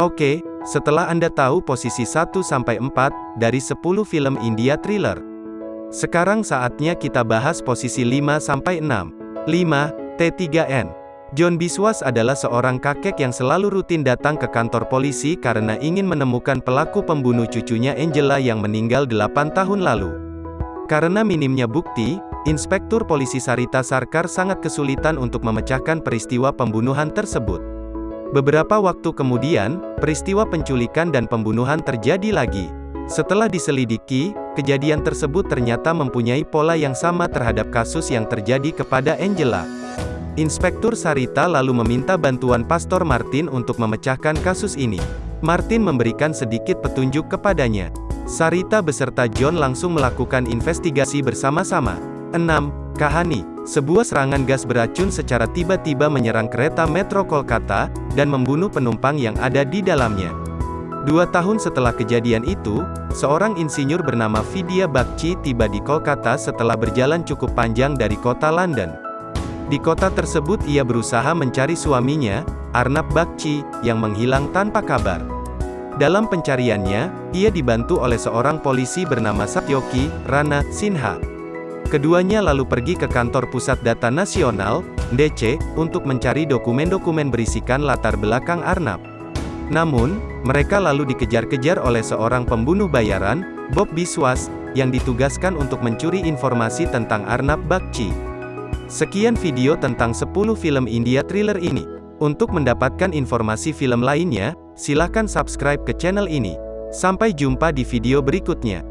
Oke, setelah Anda tahu posisi 1-4 dari 10 film India thriller. Sekarang saatnya kita bahas posisi 5-6. 5. T3N. John Biswas adalah seorang kakek yang selalu rutin datang ke kantor polisi karena ingin menemukan pelaku pembunuh cucunya Angela yang meninggal 8 tahun lalu. Karena minimnya bukti, Inspektur Polisi Sarita Sarkar sangat kesulitan untuk memecahkan peristiwa pembunuhan tersebut. Beberapa waktu kemudian, peristiwa penculikan dan pembunuhan terjadi lagi. Setelah diselidiki, kejadian tersebut ternyata mempunyai pola yang sama terhadap kasus yang terjadi kepada Angela. Inspektur Sarita lalu meminta bantuan Pastor Martin untuk memecahkan kasus ini. Martin memberikan sedikit petunjuk kepadanya. Sarita beserta John langsung melakukan investigasi bersama-sama. 6. Kahani Sebuah serangan gas beracun secara tiba-tiba menyerang kereta metro Kolkata, dan membunuh penumpang yang ada di dalamnya. Dua tahun setelah kejadian itu, seorang insinyur bernama Vidya Bakci tiba di Kolkata setelah berjalan cukup panjang dari kota London. Di kota tersebut ia berusaha mencari suaminya, Arnab Bakci, yang menghilang tanpa kabar. Dalam pencariannya, ia dibantu oleh seorang polisi bernama Satyoki, Rana, Sinha. Keduanya lalu pergi ke kantor Pusat Data Nasional, DC, untuk mencari dokumen-dokumen berisikan latar belakang Arnab. Namun, mereka lalu dikejar-kejar oleh seorang pembunuh bayaran, Bob Biswas, yang ditugaskan untuk mencuri informasi tentang Arnab Bakci. Sekian video tentang 10 film India thriller ini. Untuk mendapatkan informasi film lainnya, silahkan subscribe ke channel ini. Sampai jumpa di video berikutnya.